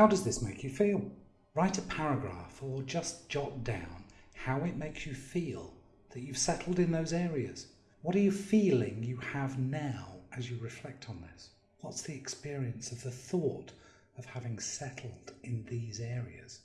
How does this make you feel? Write a paragraph or just jot down how it makes you feel that you've settled in those areas. What are you feeling you have now as you reflect on this? What's the experience of the thought of having settled in these areas?